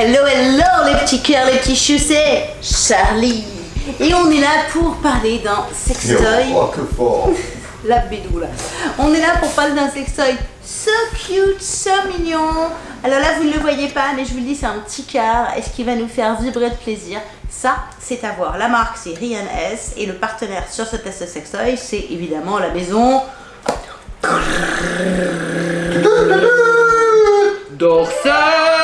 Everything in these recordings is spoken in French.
Hello, hello les petits cœurs, les petits choux, c'est Charlie. Et on est là pour parler d'un sextoy. Oh, que fort La bédou là. On est là pour parler d'un sextoy so cute, so mignon. Alors là, vous ne le voyez pas, mais je vous le dis, c'est un petit cœur. Est-ce qu'il va nous faire vibrer de plaisir? Ça, c'est à voir. La marque, c'est Rian S. Et le partenaire sur ce test sextoy, c'est évidemment la maison... On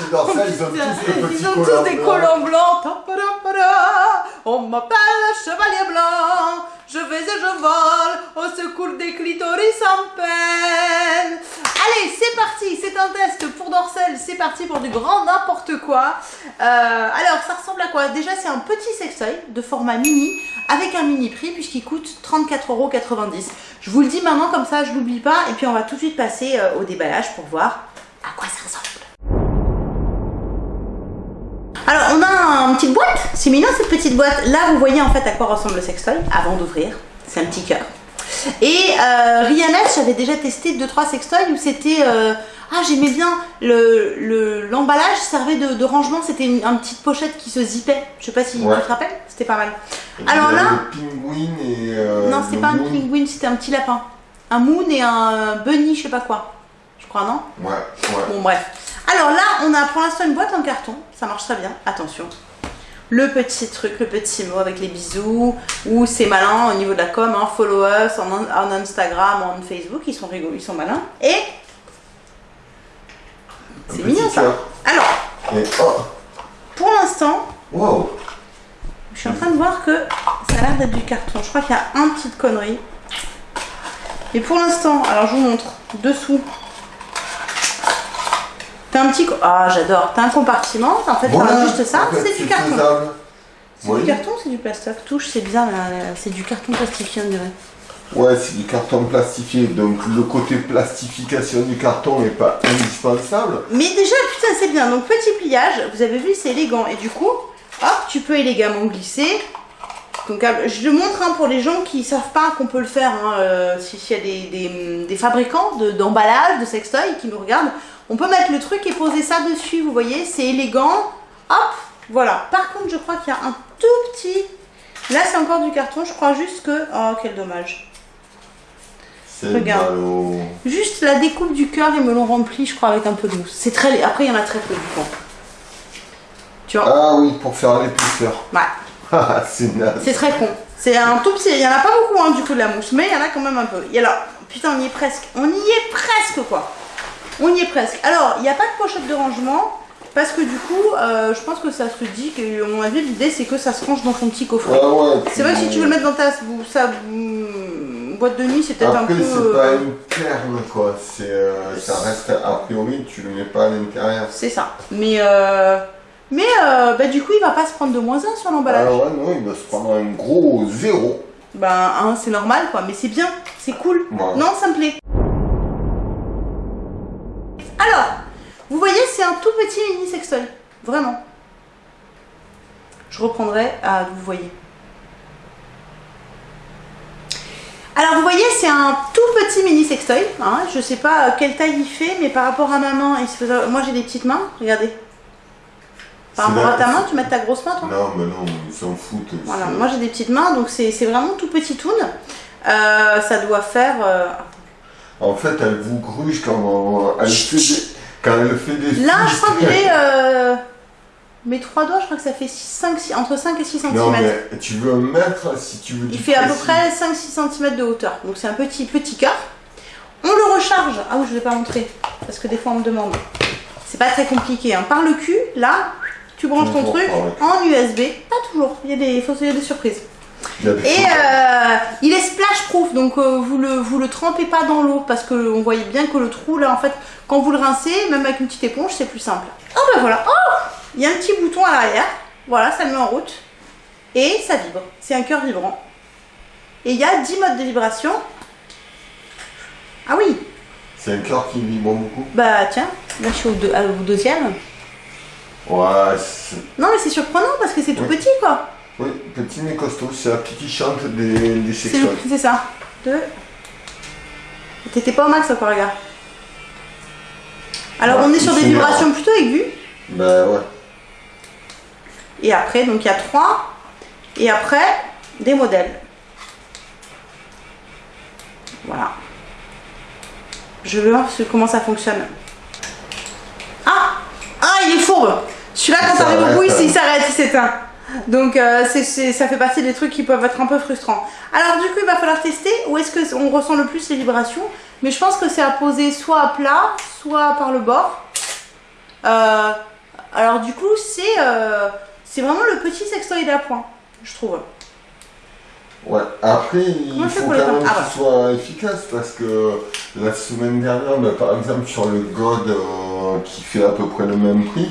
ils ont tous des petits Ils ont collants tous des blancs. collants blancs Tapadapara. On m'appelle le chevalier blanc Je vais et je vole Au secours des clitoris en peine Allez, c'est parti C'est un test pour Dorsel, c'est parti pour du grand n'importe quoi Euh, Alors, ça ressemble à quoi? Déjà, c'est un petit sextoy de format mini avec un mini prix puisqu'il coûte 34,90€. Je vous le dis maintenant comme ça, je l'oublie pas et puis on va tout de suite passer euh, au déballage pour voir à quoi ça ressemble. Alors, on a une petite boîte. C'est mignon cette petite boîte. Là, vous voyez en fait à quoi ressemble le sextoy avant d'ouvrir. C'est un petit cœur. Et euh, Rihanna, j'avais déjà testé 2-3 sextoys où c'était. euh, ah, j'aimais bien le le- l'emballage servait de, de rangement. C'était une, une petite pochette qui se zippait. Je sais pas si Ouais. tu te rappelles. C'était pas mal. Alors là- Le pingouin et. euh, non, c'était pas un penguin, c'était un petit lapin. Un moon et un bunny, je sais pas quoi. Je crois, non? Ouais, ouais. Bon bref. Alors là, on a pour l'instant une boîte en carton. Ça marche très bien. Attention. Le petit truc, le petit mot avec les bisous. Ou c'est malin au niveau de la com. Hein, follow us en, en Instagram, en Facebook. Ils sont rigolos, ils sont malins. Et c'est mignon ça. Alors, Et oh, pour l'instant, wow. je suis en train de voir que ça a l'air d'être du carton. Je crois qu'il y a un petite connerie. Et pour l'instant, alors je vous montre dessous. T'as un petit. Ah, j'adore. T'as un compartiment. En fait, Voilà. t'as juste ça. C'est du carton. C'est Oui. du carton c'est du plastoc? Touche, c'est bizarre, c'est du carton plastifié, on dirait. Ouais, c'est du carton plastifié, donc le côté plastification du carton n'est pas indispensable. Mais déjà, putain, c'est bien. Donc, petit pliage, vous avez vu, c'est élégant. Et du coup, hop, tu peux élégamment glisser. Donc, euh, je le montre hein, pour les gens qui savent pas qu'on peut le faire. Hein, euh, si- S'il y a des, des- des fabricants de- d'emballage, de, sextoy qui nous regardent, on peut mettre le truc et poser ça dessus. Vous voyez, c'est élégant. Hop, voilà. Par contre, je crois qu'il y a un tout petit. Là, c'est encore du carton. Je crois juste que. Oh, quel dommage. Regarde. Juste la découpe du cœur, ils me l'ont rempli, je crois, avec un peu de mousse. C'est très. Après, il y en a très peu du coup. Tu vois? Ah oui, pour faire l'épaisseur. Ouais. Ah, c'est naze. C'est très con. C'est un tout petit. Il y en a pas beaucoup hein, du coup de la mousse, mais il y en a quand même un peu. Et alors, putain, on y est presque. On y est presque quoi. On y est presque. Alors, il n'y a pas de pochette de rangement. Parce que du coup, euh, je pense que ça se dit que, à mon avis, l'idée c'est que ça se range dans son petit coffret. Ah ouais, C'est vrai que si tu veux le mettre dans ta sa mm, boîte de nuit, c'est peut-être un Après, peu. c'est pas euh, une perle, quoi. C'est, euh, ça reste, a priori, tu le mets pas à l'intérieur. C'est ça. Mais euh, mais bah, du coup, il va pas se prendre de moins 1 sur Ah l'emballage. ouais, non, il va se prendre un gros zéro. Ben, hein, c'est normal quoi, mais c'est bien, c'est cool. Ouais. Non, ça me plaît. Un tout petit mini sextoy. Vraiment. Je reprendrai à vous voyez. Alors vous voyez, c'est un tout petit mini sextoy. Hein. Je sais pas quelle taille il fait, mais par rapport à ma main, il se faisait- moi j'ai des petites mains. Regardez. Par rapport à ta main, tu mets ta grosse main, toi Non, mais non, ils s'en foutent. voilà, moi j'ai des petites mains, donc c'est vraiment tout petit toon. Euh, ça doit faire. euh, En fait, elle vous gruge quand elle fait des, quand elle fait des Là, je crois que j'ai. euh, Mes trois doigts, je crois que ça fait 5, entre 5 et 6 cm. Non, mais tu veux un mètre si tu veux Il fait à peu près 5-6 cm de hauteur. Donc c'est un petit, petit cœur. On le recharge. Ah oui, je ne vais pas montrer. Parce que des fois on me demande. C'est pas très compliqué. hein. Par le cul, là, tu branches ton truc en USB. Pas toujours. Il y a des, faut- il y a des surprises. Et euh, il est splash proof, donc euh, vous le vous le trempez pas dans l'eau parce que on voyait bien que le trou là en fait quand vous le rincez, même avec une petite éponge, c'est plus simple. Oh ben voilà, oh il y a un petit bouton à l'arrière, voilà ça le met en route et ça vibre. C'est un cœur vibrant. Et il y a 10 modes de vibration. Ah oui, C'est un cœur qui vibre beaucoup. bah tiens, là je suis au, deux- au deuxième. Ouais, Non, mais c'est surprenant parce que c'est tout Oui. petit, quoi. Oui, petit mais costaud, c'est la petite qui chante des, des C'est sextoys. c'est ça. Deux. T'étais pas au max encore, regarde. Alors, Ouais, on est sur des vibrations plutôt aiguës. Ben ouais. Et après, donc il y a trois. Et après, des modèles. Voilà. Je veux voir ce- comment ça fonctionne. Ah Ah, il est fourbe Celui-là, quand Il t'arrives au bout, il, il s'arrête, il s'éteint. Donc, euh, ça fait partie des trucs qui peuvent être un peu frustrants. Alors, du coup, il va falloir tester où est-ce qu'on ressent le plus les vibrations. Mais je pense que c'est à poser soit à plat, soit par le bord. Euh, alors, du coup, c'est euh, vraiment le petit sextoy à point, je trouve. Ouais, après, il Comment faut quand même Ah, qu'il soit efficace parce que la semaine dernière, bah, par exemple, sur le God euh, qui fait à peu près le même prix,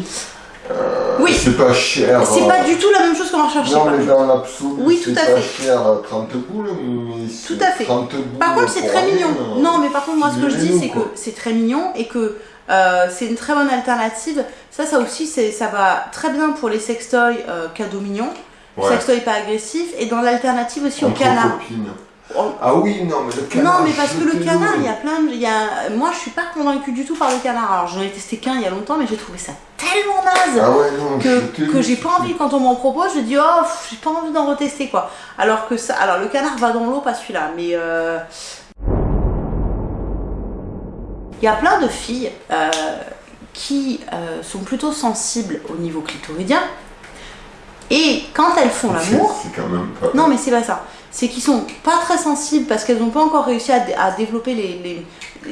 euh, Oui. c'est pas cher. C'est euh, pas du tout la même chose qu'on va rechercher. Non, mais dans l'absolu, Oui, c'est pas fait. cher, euh, 30 boules, mais Tout à fait. 30 boules Par contre, c'est très rien, mignon. euh, Non, mais par contre, moi, ce que je dis, c'est que c'est très mignon et que euh, c'est une très bonne alternative. Ça, ça aussi, ça va très bien pour les sextoys euh, cadeaux mignons, Ouais. sextoys pas agressifs, et dans l'alternative aussi au canard. copines. Oh, Ah oui, non, mais le canard. Non, mais parce que le canard, il y a plein de. il Y a... Moi, je suis pas convaincue du tout par le canard. Alors, j'en ai testé qu'un il y a longtemps, mais j'ai trouvé ça tellement naze Ah ouais, non, que, j'ai pas envie, quand on m'en propose, je dis oh, j'ai pas envie d'en retester quoi. Alors que ça, alors le canard va dans l'eau, pas celui-là, mais euh, il y a plein de filles euh, qui euh, sont plutôt sensibles au niveau clitoridien et quand elles font l'amour, C'est quand même pas. non mais c'est pas ça, c'est qu'ils sont pas très sensibles parce qu'elles n'ont pas encore réussi à, dé- à développer les, les-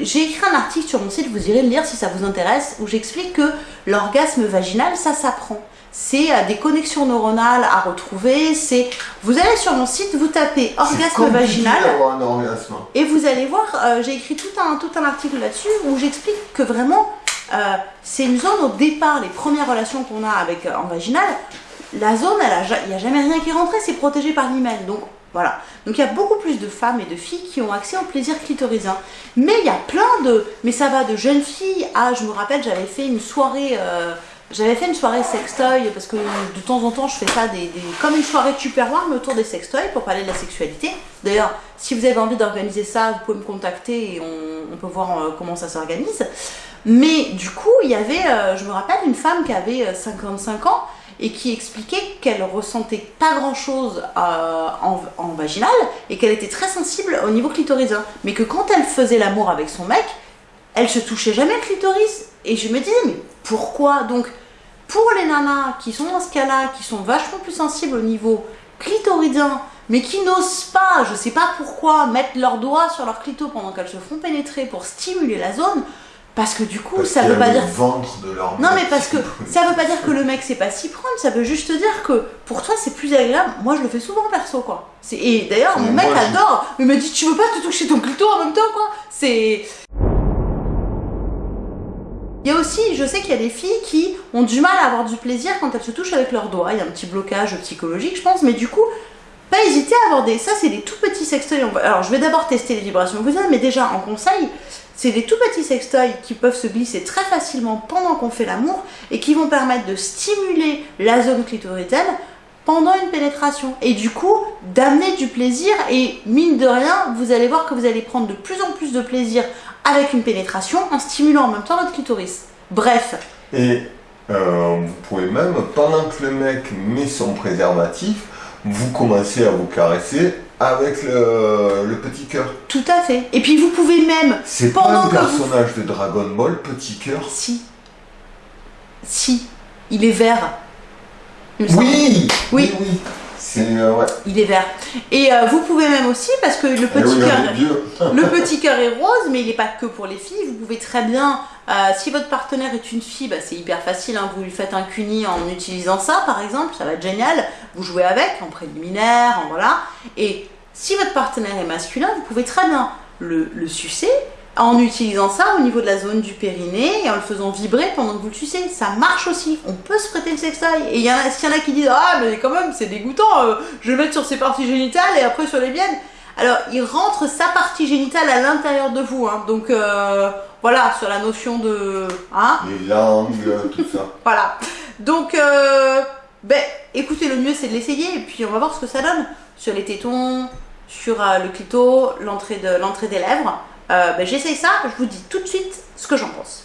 J'ai écrit un article sur mon site, vous irez le lire si ça vous intéresse, où j'explique que l'orgasme vaginal, ça s'apprend. C'est euh, des connexions neuronales à retrouver. C'est, vous allez sur mon site, vous tapez orgasme vaginal d'avoir un orgasme. et vous allez voir, euh, j'ai écrit tout un, tout un article là-dessus où j'explique que vraiment, euh, c'est une zone au départ, les premières relations qu'on a avec euh, en vaginal, la zone, il n'y a jamais rien qui est rentré, c'est protégé par l'hymen. Donc voilà. Donc il y a beaucoup plus de femmes et de filles qui ont accès au plaisir clitoridien. Mais il y a plein de. Mais ça va de jeunes filles à. Je me rappelle, j'avais fait une soirée. euh, j'avais fait une soirée sextoy parce que de temps en temps je fais ça des, comme une soirée tupperware mais autour des sextoys pour parler de la sexualité. D'ailleurs, si vous avez envie d'organiser ça, vous pouvez me contacter et on, peut voir euh, comment ça s'organise. Mais du coup, il y avait, euh, je me rappelle, une femme qui avait euh, 55 ans et qui expliquait qu'elle ressentait pas grand chose en, en vaginal et qu'elle était très sensible au niveau clitoridien. Mais que quand elle faisait l'amour avec son mec, elle se touchait jamais le clitoris. Et je me disais, mais pourquoi? Donc, pour les nanas qui sont dans ce cas-là, qui sont vachement plus sensibles au niveau clitoridien, mais qui n'osent pas, je sais pas pourquoi, mettre leurs doigts sur leur clito pendant qu'elles se font pénétrer pour stimuler la zone, parce que du coup, Parce ça veut pas dire ventre de leur non mais parce que ça veut pas dire que le mec c'est pas s'y prendre, ça veut juste dire que pour toi c'est plus agréable. Moi je le fais souvent perso quoi. Et d'ailleurs mon Mais mec adore, il me dit tu veux pas te toucher ton clito en même temps quoi. C'est... Il y a aussi, je sais qu'il y a des filles qui ont du mal à avoir du plaisir quand elles se touchent avec leurs doigts. Il y a un petit blocage psychologique je pense, mais du coup pas hésiter à avoir des... Ça c'est des tout petits sextoys. Alors je vais d'abord tester les vibrations que vous avez, mais déjà en conseil, c'est des tout petits sextoys qui peuvent se glisser très facilement pendant qu'on fait l'amour et qui vont permettre de stimuler la zone clitoridienne pendant une pénétration et du coup d'amener du plaisir et mine de rien vous allez voir que vous allez prendre de plus en plus de plaisir avec une pénétration en stimulant en même temps votre clitoris. Bref, Et euh, vous pouvez même, pendant que le mec met son préservatif, vous commencez à vous caresser avec le, le petit cœur. tout à fait. Et puis vous pouvez même C'est pas un vous- personnage de Dragon Ball, petit cœur. si si il est vert. il Oui. Oui, oui. C'est euh, ouais. Il est vert. Et euh, vous pouvez même aussi, parce que le Eh petit oui, cœur, le petit cœur est rose, mais il n'est pas que pour les filles. Vous pouvez très bien, euh, si votre partenaire est une fille, bah, c'est hyper facile. hein, vous lui faites un cuni en utilisant ça, par exemple, ça va être génial. Vous jouez avec en préliminaire, en voilà. Et si votre partenaire est masculin, vous pouvez très bien le, le sucer en utilisant ça au niveau de la zone du périnée et en le faisant vibrer pendant que vous le sucez. Ça marche aussi. On peut se prêter le sextoy. Et il y en a, s'il y en a qui disent Ah, mais quand même, c'est dégoûtant, euh, je vais le mettre sur ses parties génitales et après sur les miennes. Alors, il rentre sa partie génitale à l'intérieur de vous. hein. Donc, euh, voilà, sur la notion de. Hein Les langues, tout ça. voilà. Donc, euh, ben, écoutez, le mieux c'est de l'essayer et puis on va voir ce que ça donne sur les tétons, sur le clito, l'entrée de l'entrée des lèvres. Euh, ben, J'essaye ça, je vous dis tout de suite ce que j'en pense.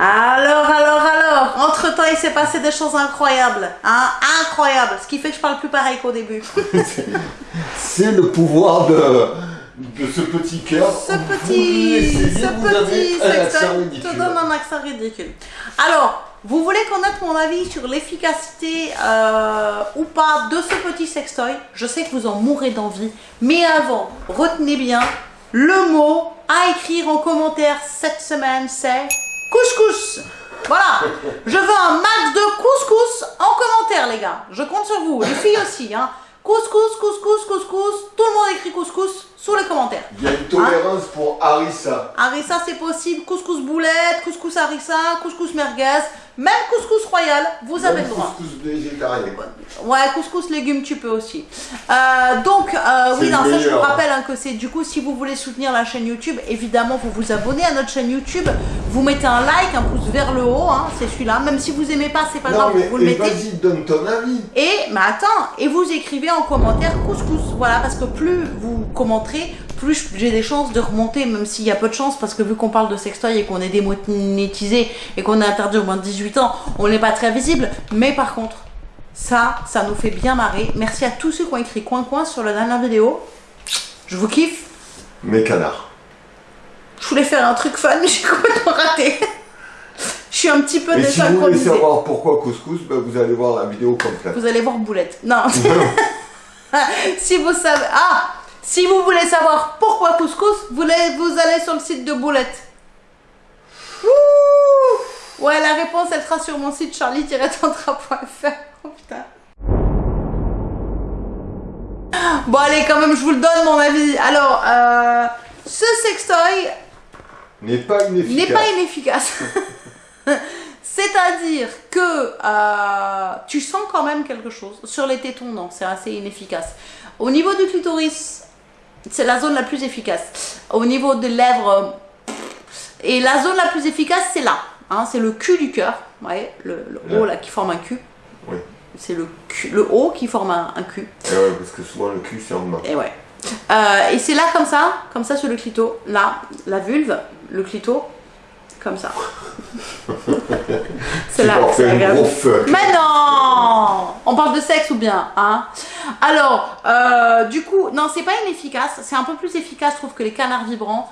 Alors, alors, alors, entre-temps, il s'est passé des choses incroyables, hein, incroyables, ce qui fait que je parle plus pareil qu'au début. C'est le pouvoir de, de ce petit cœur. Ce petit, ce vous avez petit un accent te donne un accent ridicule. Alors, vous voulez connaître mon avis sur l'efficacité euh, ou pas de ce petit sextoy? Je sais que vous en mourrez d'envie, mais avant, retenez bien, le mot à écrire en commentaire cette semaine, c'est couscous. Voilà, je veux un max de couscous en commentaire, les gars. Je compte sur vous, les filles aussi. Hein. Couscous, couscous, couscous. Tout le monde écrit couscous sous les commentaires. Tolérance pour Harissa. Harissa, c'est possible. Couscous boulette, couscous harissa, couscous merguez, même couscous royal, vous avez le droit. couscous végétarien. Ouais, couscous légumes, tu peux aussi. Euh, donc, euh, oui, non, ça, je vous hein. rappelle hein, que c'est du coup, si vous voulez soutenir la chaîne YouTube, évidemment, vous vous abonnez à notre chaîne YouTube, vous mettez un like, un pouce vers le haut, hein, c'est celui-là. Même si vous aimez pas, c'est pas Non, grave, mais vous le et mettez. vas-y, donne ton avis. Et, mais attends, et vous écrivez en commentaire couscous. Voilà, parce que plus vous commenterez, plus j'ai des chances de remonter, même s'il y a peu de chance, parce que vu qu'on parle de sextoy et qu'on est démonétisé et qu'on est interdit au moins de 18 ans, on n'est pas très visible. Mais par contre, ça, ça nous fait bien marrer. Merci à tous ceux qui ont écrit coin coin sur la dernière vidéo. Je vous kiffe. Mes canards. Je voulais faire un truc fun, mais j'ai complètement raté. Je suis un petit peu Et si vous voulez savoir pourquoi couscous, ben, vous allez voir la vidéo complète. Vous allez voir Boulette. Non. si vous savez. Ah Si vous voulez savoir pourquoi couscous, vous allez, vous allez sur le site de Boulette. Ouh ouais, la réponse, elle sera sur mon site charlie-tantra.fr. Oh putain. Bon, allez, quand même, je vous le donne, mon avis. Alors, euh, ce sextoy N'est pas inefficace. n'est pas inefficace. C'est-à-dire que euh, tu sens quand même quelque chose. Sur les tétons, non, c'est assez inefficace. Au niveau du clitoris, c'est la zone la plus efficace. Au niveau des lèvres, euh, et la zone la plus efficace, c'est là. hein, c'est le cul du cœur. Vous voyez, le, le haut Là. qui forme un cul. Oui. C'est le, le haut qui forme un, un cul. Et ouais, parce que souvent le cul c'est en bas. Et ouais. Euh, et c'est là comme ça, comme ça sur le clito. Là, la vulve, le clito, comme ça. c'est là. pour c'est faire un gros fuck. Mais non On parle de sexe ou bien, hein? Alors, euh, du coup, non, c'est pas inefficace. C'est un peu plus efficace, je trouve, que les canards vibrants.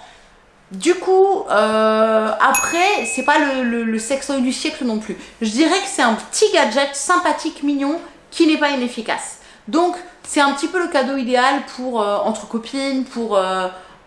Du coup, euh, après, c'est pas le, le, le sextoy du siècle non plus. Je dirais que c'est un petit gadget sympathique, mignon, qui n'est pas inefficace. Donc, c'est un petit peu le cadeau idéal pour euh, entre copines, pour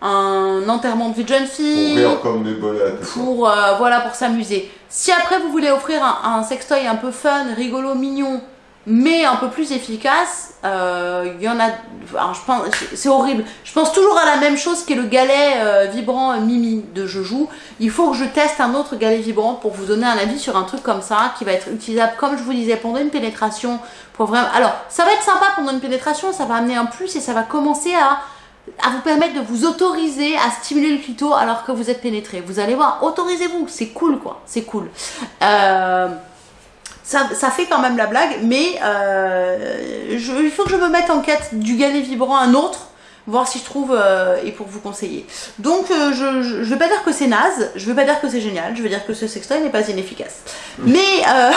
un enterrement de vie de jeune Pour fille, rire comme des bolettes. pour euh, voilà pour s'amuser. Si après vous voulez offrir un, un sextoy un peu fun, rigolo, mignon, mais un peu plus efficace, euh, il y en a. Alors je pense, c'est horrible. Je pense toujours à la même chose qui est le galet euh, vibrant Mimi de Je joue. Il faut que je teste un autre galet vibrant pour vous donner un avis sur un truc comme ça qui va être utilisable, comme je vous disais, pendant une pénétration. Pour vraiment. Alors ça va être sympa pendant une pénétration, ça va amener un plus et ça va commencer à à vous permettre de vous autoriser à stimuler le clito alors que vous êtes pénétré. Vous allez voir, autorisez-vous, c'est cool quoi, c'est cool. Euh, ça, ça fait quand même la blague, mais euh, je- il faut que je me mette en quête du galet vibrant un autre, voir si je trouve euh, et pour vous conseiller. Donc je, je, je vais pas dire que c'est naze, je vais pas dire que c'est génial, je vais dire que ce sextoy n'est pas inefficace. Mais euh,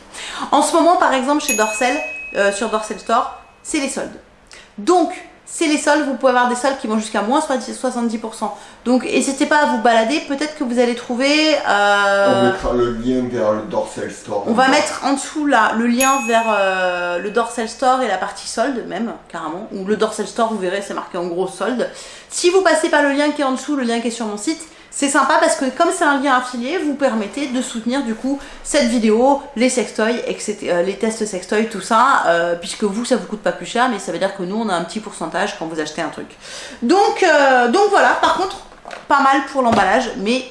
en ce moment par exemple chez Dorsel, sur Dorsel Store, c'est les soldes. Donc, c'est les soldes, vous pouvez avoir des soldes qui vont jusqu'à moins 70%. Donc, n'hésitez pas à vous balader, peut-être que vous allez trouver... euh, On mettra le lien vers le Dorsal Store. on va mettre en dessous là le lien vers euh, le Dorsal Store et la partie solde même, carrément. Ou le Dorsal Store, vous verrez, c'est marqué en gros solde. Si vous passez par le lien qui est en dessous, le lien qui est sur mon site, c'est sympa parce que comme c'est un lien affilié, vous permettez de soutenir du coup cette vidéo, les sextoys, etc., euh, les tests sextoys, tout ça, euh, puisque vous, ça vous coûte pas plus cher, mais ça veut dire que nous, on a un petit pourcentage quand vous achetez un truc. Donc, euh, donc voilà, par contre, pas mal pour l'emballage, mais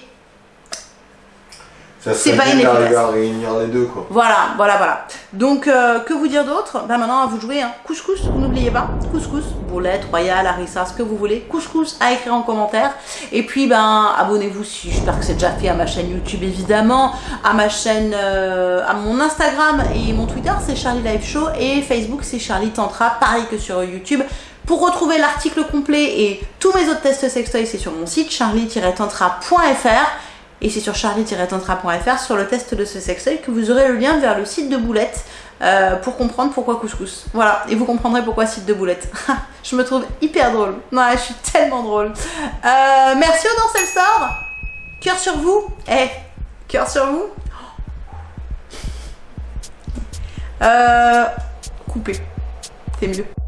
Ça c'est serait pas bien d'arriver inefficace. à réunir les deux, quoi. Voilà, voilà, voilà. Donc, euh, que vous dire d'autre? Ben maintenant, à vous de jouer. Hein. Couscous, n'oubliez pas. Couscous, boulette, royale, harissa, ce que vous voulez. Couscous à écrire en commentaire. Et puis, ben, abonnez-vous si j'espère que c'est déjà fait à ma chaîne YouTube, évidemment. À ma chaîne, euh, à mon Instagram et mon Twitter, c'est Charlie Live Show. Et Facebook, c'est Charlie Tantra. Pareil que sur YouTube. Pour retrouver l'article complet et tous mes autres tests sextoy, c'est sur mon site charlie-tantra.fr. Et c'est sur charlie-tantra.fr sur le test de ce sextoy que vous aurez le lien vers le site de Boulette euh, pour comprendre pourquoi couscous. Voilà, et vous comprendrez pourquoi site de Boulette. je me trouve hyper drôle. Ouais, je suis tellement drôle. Euh, merci au Dancel Store. Cœur sur vous. Eh, cœur sur vous. Euh, coupé. C'est mieux.